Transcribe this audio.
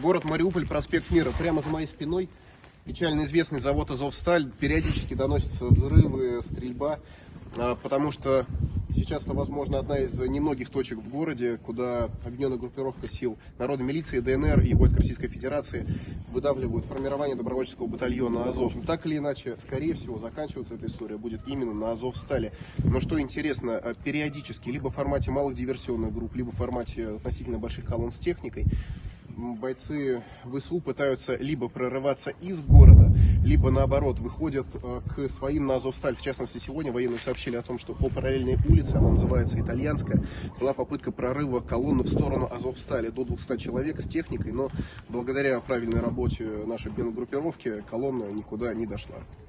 Город Мариуполь, проспект Мира. Прямо за моей спиной печально известный завод «Азовсталь». Периодически доносятся взрывы, стрельба, а, потому что сейчас это, возможно, одна из немногих точек в городе, куда объединенная группировка сил народной милиции, ДНР и войск Российской Федерации выдавливают формирование добровольческого батальона «Азов». Так или иначе, скорее всего, заканчиваться эта история будет именно на «Азовстале». Но что интересно, а, периодически, либо в формате малых диверсионных групп, либо в формате относительно больших колонн с техникой, бойцы ВСУ пытаются либо прорываться из города, либо наоборот выходят э, к своим на Азовсталь. В частности, сегодня военные сообщили о том, что по параллельной улице, она называется Итальянская, была попытка прорыва колонны в сторону Азовстали до 200 человек с техникой, но благодаря правильной работе нашей группировки колонна никуда не дошла.